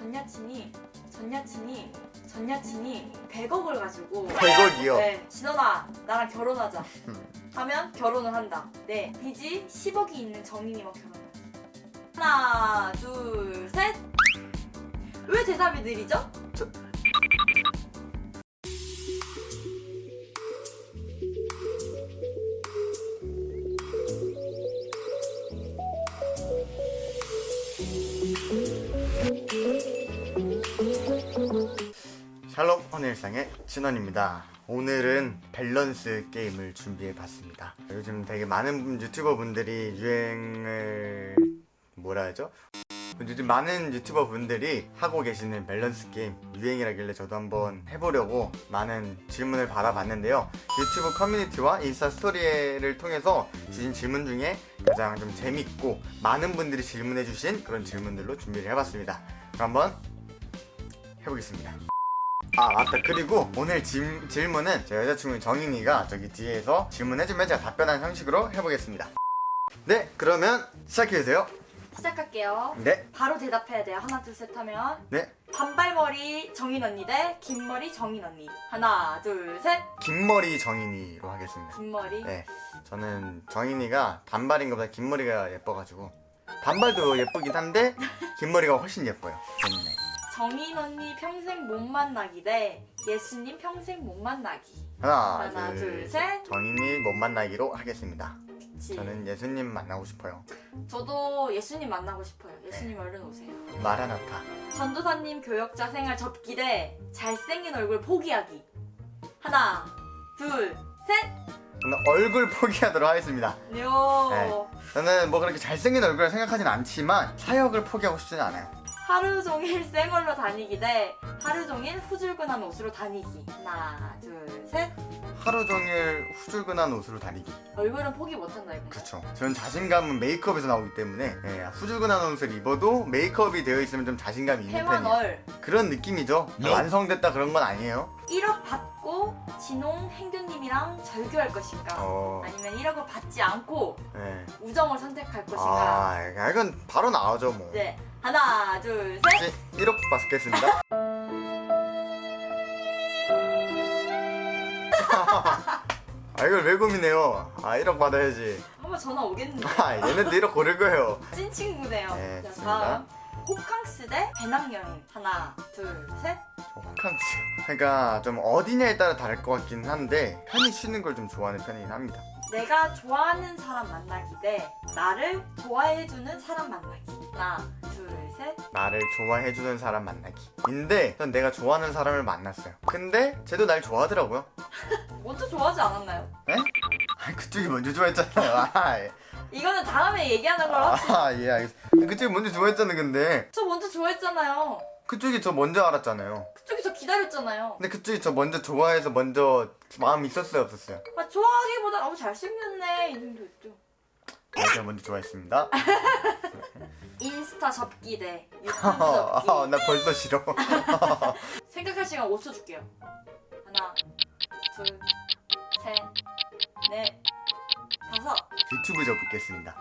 전 여친이 전 여친이 전 여친이 100억을 가지고 100억이요? 네, 진원아 나랑 결혼하자 음. 하면 결혼을 한다. 네, 빚이 10억이 있는 정인이와 결혼한다. 하나, 둘, 셋. 왜 대답이 느리죠? 샬 일상의 진원입니다. 오늘은 밸런스 게임을 준비해 봤습니다. 요즘 되게 많은 유튜버 분들이 유행을 뭐라 하죠? 요즘 많은 유튜버 분들이 하고 계시는 밸런스 게임 유행이라길래 저도 한번 해보려고 많은 질문을 받아봤는데요. 유튜브 커뮤니티와 인스타 스토리를 통해서 주신 질문 중에 가장 좀 재밌고 많은 분들이 질문해주신 그런 질문들로 준비를 해봤습니다. 그럼 한번 해보겠습니다. 아 맞다 그리고 오늘 질, 질문은 제 여자친구 정인이가 저기 뒤에서 질문해주면 제가 답변하는 형식으로 해보겠습니다 네 그러면 시작해주세요 시작할게요. 네 바로 대답해야 돼요. 하나, 둘, 셋 하면. 네. 단발머리 정인 언니 대 긴머리 정인 언니. 하나, 둘, 셋. 긴머리 정인이로 하겠습니다 긴머리. 네 저는 정인이가 단발인 것보다 긴머리가 예뻐가지고 단발도 예쁘긴 한데 긴머리가 훨씬 예뻐요 때문에 정인 언니 평생 못 만나기 대 예수님 평생 못 만나기. 하나, 하나, 둘, 둘, 셋. 정인이 못 만나기로 하겠습니다 그치. 저는 예수님 만나고 싶어요 저도 예수님 만나고 싶어요. 예수님 얼른 오세요. 마라나타 전도사님 교역자 생활 접기 대 잘생긴 얼굴 포기하기. 하나, 둘, 셋. 저는 얼굴 포기하도록 하겠습니다 요. 네. 저는 뭐 그렇게 잘생긴 얼굴을 생각하진 않지만 사역을 포기하고 싶지는 않아요. 하루 종일 쌩얼로 다니기 대 하루 종일 후줄근한 옷으로 다니기. 하나, 둘, 셋. 하루 종일 후줄근한 옷으로 다니기. 얼굴은 포기 못한다 이거. 그쵸. 저는 자신감은 메이크업에서 나오기 때문에 예, 후줄근한 옷을 입어도 메이크업이 되어 있으면 좀 자신감이 있는 편이에요. 그런 느낌이죠. 완성됐다 그런 건 아니에요. 1억 받고 행교님이랑 절교할 것인가? 어, 아니면 1억을 받지 않고 예. 우정을 선택할 것인가? 아, 이건 바로 나오죠 뭐. 네. 하나, 둘, 셋. 혹시 1억 받겠습니다. 아 이걸 왜 고민해요? 아 1억 받아야지. 한번 전화 오겠는데. 아 얘네도 1억 고를 거예요. 찐 친구네요. 네, 자. 다음. 호캉스 대 배낭여행. 하나, 둘, 셋. 호캉스. 그러니까 좀 어디냐에 따라 다를 것 같긴 한데 편히 쉬는 걸 좀 좋아하는 편이긴 합니다. 내가 좋아하는 사람 만나기 대 나를 좋아해주는 사람 만나기. 하나, 둘, 셋. 나를 좋아해주는 사람 만나기. 인데 전 내가 좋아하는 사람을 만났어요. 근데 쟤도 날 좋아하더라고요. 먼저 좋아하지 않았나요? 에? 아, 그쪽이 먼저 좋아했잖아요. 아, 예. 이거는 다음에 얘기하는 걸로 합시다. 아, 예, 알겠어. 그쪽이 먼저 좋아했잖아, 근데. 저 먼저 좋아했잖아요. 그쪽이 저 먼저 알았잖아요. 그쪽이 저 기다렸잖아요. 근데 그쪽이 저 먼저 좋아해서 먼저 마음 있었어요, 없었어요? 아, 좋아하기보다 너무 잘생겼네. 이 정도 있죠. 제가 먼저 좋아했습니다. 인스타 접기 대 유튜브 아, 접기. 나 벌써 싫어. 생각할 시간 5초 줄게요. 하나, 둘, 셋, 넷, 다섯. 유튜브 접겠습니다.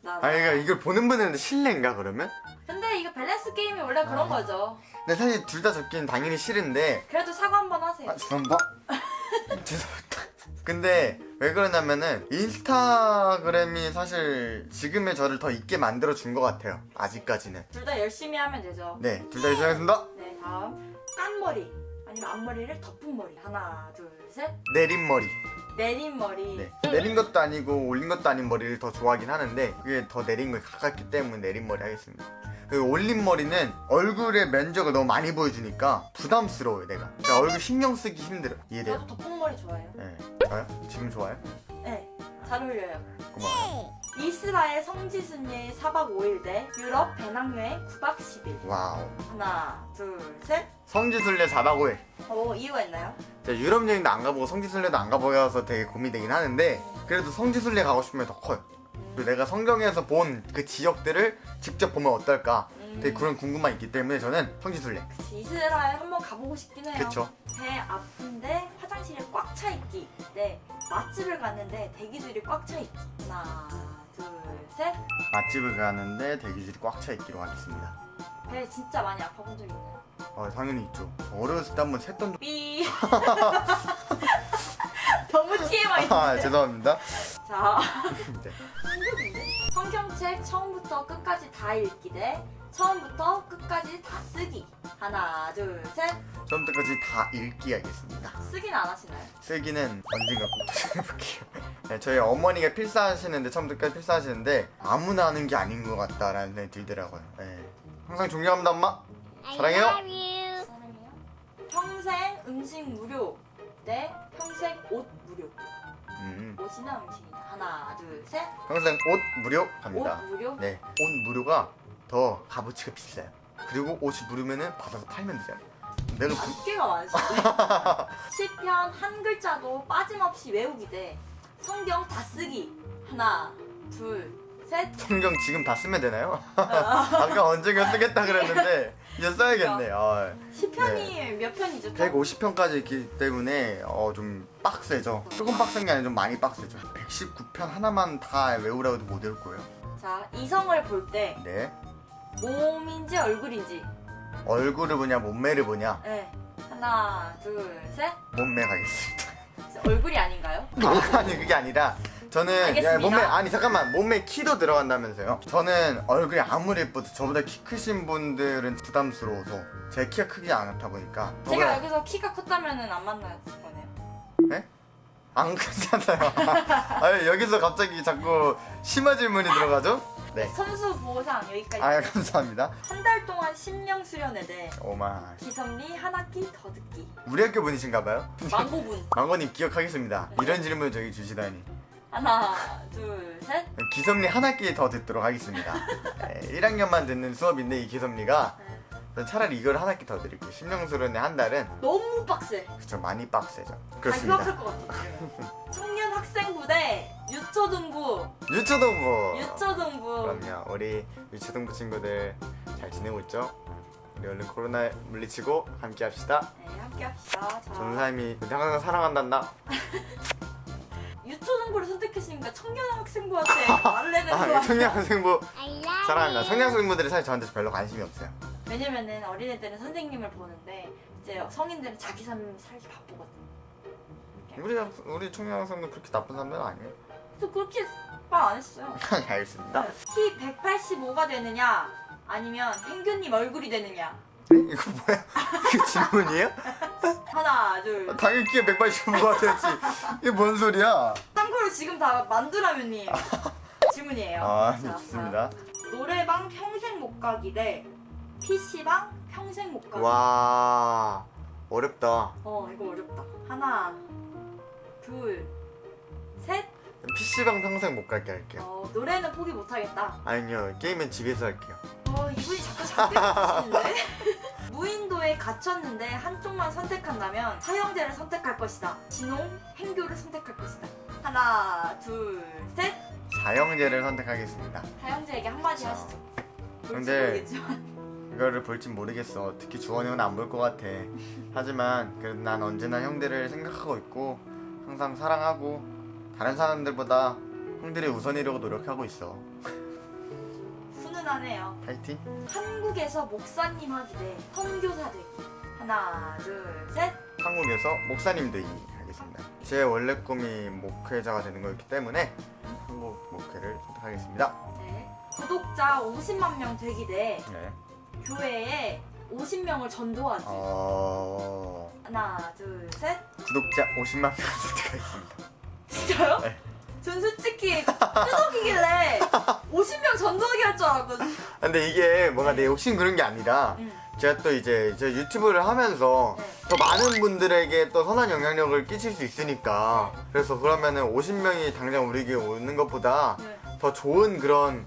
나. 아, 그러니까 이걸 보는 분들은 실례인가, 그러면? 근데 이거 밸런스 게임이 원래 그런 아. 거죠. 근데 사실 둘다 접기는 당연히 싫은데 그래도 사과 한 번 하세요. 아 죄송합니다 죄송합니다 근데 왜 그러냐면은 인스타그램이 사실 지금의 저를 더 있게 만들어 준 것 같아요 아직까지는 둘 다 열심히 하면 되죠. 네둘 다 열심하겠습니다 네, 다음. 깐 머리. 아니면 앞머리를 덮은 머리. 하나, 둘, 셋. 내린 머리 내린 머리. 네. 내린 것도 아니고 올린 것도 아닌 머리를 더 좋아하긴 하는데 그게 더 내린 거에 가깝기 때문에 내린 머리 하겠습니다 그 올린 머리는 얼굴의 면적을 너무 많이 보여주니까 부담스러워요 내가 그러니까 얼굴 신경 쓰기 힘들어 이해돼요? 저도 덮은 머리 좋아해요. 네 좋아요? 지금 좋아요? 네, 잘 어울려요. 고마워요 이스라엘 성지 순례 4박 5일 대 유럽 배낭여행 9박 10일. wow 하나, 둘, 셋. 성지 순례 4박 5일 어, 이유가 있나요? 제가 유럽 여행도 안 가보고 성지 순례도 안 가보여서 되게 고민되긴 하는데 그래도 성지 순례 가고 싶으면 더 커요 그리고 내가 성경에서 본 그 지역들을 직접 보면 어떨까 음. 되게 그런 궁금함이 있기 때문에 저는 성지 순례 그치, 이스라엘 한번 가보고 싶긴 해요. 그쵸 배 아픈데 화장실에 꽉차 있기. 네, 맛집을 갔는데 대기줄이 꽉 차 있기. 하나, 둘, 셋. 맛집을 가는데 대기줄이 꽉 차 있기로 하겠습니다 배 진짜 많이 아파 본 적 있나요? 아 당연히 있죠. 어렸을 때 한번 샜던 적. 삐. 너무 TMI. 아 죄송합니다. 자, 네. 성경책 처음부터 끝까지 다 읽기 대 처음부터 끝까지 다 쓰기. 하나, 둘, 셋. 처음부터까지 다 읽기 하겠습니다. 쓰기는 안 하시나요? 쓰기는 언젠가 꼭 도전해볼게요. 네, 저희 어머니가 필사하시는데 처음부터까지 필사하시는데 아무나 하는 게 아닌 것 같다라는 생각이 들더라고요. 네. 항상 존경합니다 엄마. 사랑해요. 평생 음식 무료 대 평생 옷 무료. 음, 옷이나 음식이나. 하나, 둘, 셋. 평생 옷 무료 갑니다. 옷 무료? 네, 옷 무료가 더 값어치가 비싸요. 그리고 옷이 무료면은 받아서 팔면 되잖아요. 내가 그, 어깨가 많으시네. 시편 한 글자도 빠짐없이 외우기 대 성경 다 쓰기. 하나, 둘, 셋. 성경 지금 다 쓰면 되나요? 아까 언젠가 쓰겠다 그랬는데 이제 써야겠네. 아, 시편이 몇 편이죠? 150편까지 있기 때문에 어, 좀 빡세죠. 조금 빡센 게 아니라 좀 많이 빡세죠. 119편 하나만 다 외우라고 해도 못 외울 거예요. 자, 이성을 볼때 네. 몸인지 얼굴인지. 얼굴을 보냐 몸매를 보냐 네. 하나, 둘, 셋. 몸매 가겠습니다. 얼굴이 아닌가요? 아니 그게 아니라 저는. 야, 몸매 아니 잠깐만 몸매 키도 들어간다면서요. 저는 얼굴이 아무리 예뻐도 저보다 키 크신 분들은 부담스러워서 제 키가 크지 않다 보니까 제가 저보다- 여기서 키가 컸다면 은 안 만났을 거네요. 네? 안 크잖아요. 아니 여기서 갑자기 자꾸 심한 질문이 들어가죠? 네. 선수 보상 여기까지. 아 감사합니다. 한 달 동안 심령 수련회 대 오마 기선미 한 학기 더 듣기. 우리 학교 분이신가봐요? 망고분. 망고님 기억하겠습니다. 이런 질문 저기 주시다니. 하나, 둘, 셋. 기섭리 한 학기 더 듣도록 하겠습니다. 네, 1학년만 듣는 수업인데 이 기섭리가 전 차라리 이걸 한 학기 더 드릴게 요. 심령수련의 한 달은 너무 빡세. 그쵸 많이 빡세죠. 다 그렇습니다. 휴학할 것 같아. 청년 학생부 대 유초등부. 유초동부. 유초등부. 그럼요. 우리 유초동부 친구들 잘 지내고 있죠? 우리 얼른 코로나 물리치고 함께 합시다. 네, 함께 합시다. 자, 전사님이 항상 사랑한단다. 유초등부를 선택했으니까 청년 학생부한테 말을 해야 되는 거 아, love 사랑합니다. 청량생부들이 사실 저한테 별로 관심이 없어요. 왜냐면은 어린애들은 선생님을 보는데 이제 성인들은 자기 삶 살기 바쁘거든. 우리 학- 우리 청량생도 그렇게 나쁜 사람들은 아니에요. 그래서 그렇게 말 안 했어요. 알겠습니다. 키 185가 되느냐 아니면 행균님 얼굴이 되느냐. 네? 이거 뭐야? 그 질문이에요? 하나, 둘. 당연히 키가 185가 되지. 이게 뭔 소리야? 참고로 지금 다 만두라면님 질문이에요. 아, 자, 네, 좋습니다. 자, 노래방 평생 못 가기 대 PC방 평생 못 가기. 와, 어렵다. 어 이거 어렵다. 하나, 둘, 셋. PC방 평생 못 갈게 할게요. 어 노래는 포기 못 하겠다. 아니요, 게임은 집에서 할게요. 어 이분이 자꾸 작게 하시는데. 무인도에 갇혔는데 한쪽만 선택한다면 사형제를 선택할 것이다. 진홍, 행교를 선택할 것이다. 하나, 둘, 셋. 사형제를 선택하겠습니다. 사형제에게 한마디 자, 하시죠. 근데-. 이거를 볼진 모르겠어. 특히 주원이 형은 안 볼 것 같아. 하지만 그래도 난 언제나 형들을 생각하고 있고 항상 사랑하고 다른 사람들보다 형들이 우선이려고 노력하고 있어. 훈훈하네요. 파이팅. 한국에서 목사님 하기 대 선교사 되기. 하나, 둘, 셋. 한국에서 목사님 되기 하겠습니다. 제 원래 꿈이 목회자가 되는 거였기 때문에 한국 목회를 선택하겠습니다. 네. 구독자 50만 명 되기 대 네. 교회에 50명을 전도하기. 어... 하나, 둘, 셋. 구독자 50만 명 선택하겠습니다. 진짜요? 네. 전 솔직히 끄덕이길래 50명 전도하게 할줄 알았거든. 근데 이게 뭔가 내 욕심 그런 게 아니라 응. 제가 또 이제 저 유튜브를 하면서 네. 더 많은 분들에게 또 선한 영향력을 끼칠 수 있으니까 그래서 그러면은 50명이 당장 우리에게 오는 것보다 네. 더 좋은 그런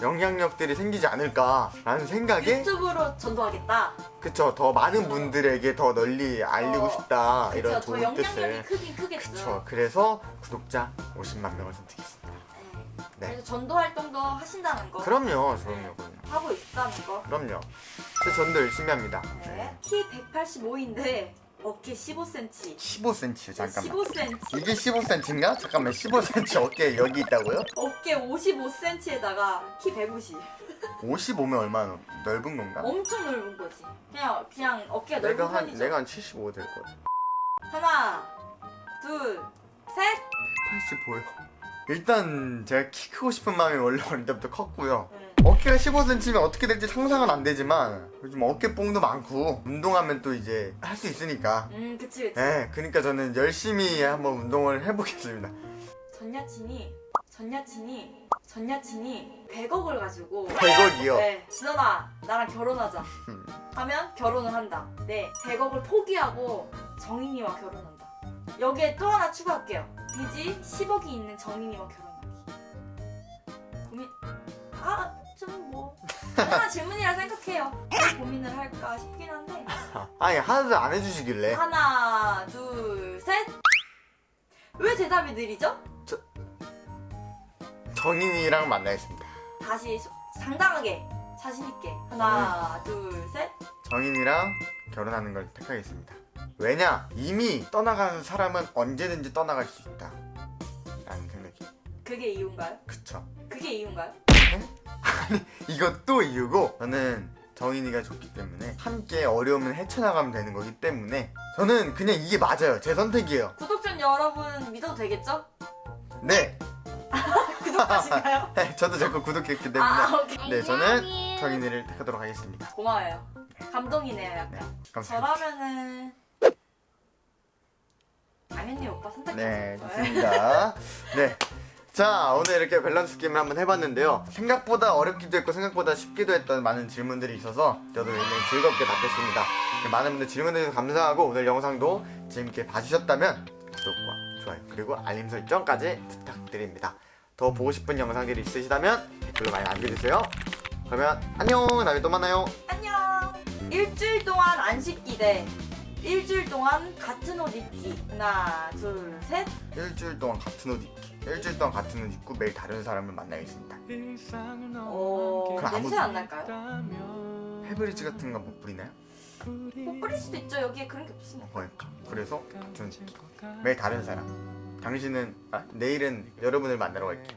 영향력들이 생기지 않을까라는 생각에 유튜브로 전도하겠다. 그쵸 더 많은 분들에게 더 널리 알리고 어, 싶다 그쵸, 이런 더 좋은 영향력이 뜻을 크긴 크겠죠. 그쵸 그래서 구독자 50만 명을 선택했습니다 네. 네. 그래서 전도 활동도 하신다는 거. 그럼요 그럼요 그럼요 하고 있다는 거. 그럼요 제 전도 열심히 합니다 네. 키 185인데 어깨 15cm. 15cm 잠깐만 15cm. 이게 15cm인가? 잠깐만 15cm 어깨 여기 있다고요? 어깨 55cm에다가 키 150. 55면 얼마나 넓은 건가? 엄청 넓은 거지. 그냥 그냥 어깨가 내가 넓은 한 편이죠. 내가 한 75될것 같아. 하나, 둘, 셋. 85요. 일단 제가 키 크고 싶은 마음이 원래 어릴 때부터 컸고요. 응. 어깨가 15cm면 어떻게 될지 상상은 안 되지만 요즘 어깨뽕도 많고 운동하면 또 이제 할 수 있으니까. 음, 그치 그치. 네, 그러니까 저는 열심히 한번 운동을 해보겠습니다. 전 여친이 전 여친이 전 여친이 100억을 가지고 100억이요. 네, 진원아 나랑 결혼하자. 음. 하면 결혼을 한다. 네, 100억을 포기하고 정인이와 결혼한다. 여기에 또 하나 추가할게요. 빚이 10억이 있는 정인이와 결혼하기. 고민 아 좀뭐 하나 질문이라 생각해요. 고민을 할까 싶긴 한데 아니 하나도 안 해주시길래 하나 둘 셋. 왜 대답이 느리죠? 정인이랑 만나겠습니다. 다시 소- 당당하게 자신 있게 하나 둘 셋. 정인이랑 결혼하는 걸 택하겠습니다. 왜냐? 이미 떠나가는 사람은 언제든지 떠나갈 수 있다. 라는 생각이. 그게 이유인가요? 그쵸. 그게 이유인가요? 이것도 이유고, 저는 정인이가 좋기 때문에 함께 어려움을 헤쳐나가면 되는 거기 때문에 저는 그냥 이게 맞아요. 제 선택이에요. 구독자 여러분 믿어도 되겠죠? 네. 구독하신가요? 저도 자꾸 구독했기 때문에. 아 네, 저는 정인이를 택하도록 하겠습니다. 고마워요. 감동이네요 약간. 네, 감사합니다. 저라면은 당연히 오빠 선택해. 네, 좋습니다. 네. 자, 오늘 이렇게 밸런스 게임을 한번 해봤는데요. 생각보다 어렵기도 했고, 생각보다 쉽기도 했던 많은 질문들이 있어서 저도 굉장히 즐겁게 답했습니다. 많은 분들 질문해주셔서 감사하고, 오늘 영상도 재밌게 봐주셨다면, 구독과 좋아요, 그리고 알림 설정까지 부탁드립니다. 더 보고 싶은 영상들이 있으시다면 댓글로 많이 남겨주세요. 그러면 안녕! 다음에 또 만나요. 안녕. 일주일 동안 안 씻기 대 일주일 동안 같은 옷 입기. 하나 둘 셋. 일주일 동안 같은 옷 입기. 일주일 동안 같은 옷 입고 매일 다른 사람을 만나겠습니다. 오 그럼 아무- 냄새 안 날까요? 페브리즈 같은 거못 뿌리나요? 뭐 뿌릴 수도 있죠. 여기에 그런 게 없으니까. 그러니까 그래서 같은 매일 다른 사람 당신은 아, 내일은 여러분을 만나러 갈게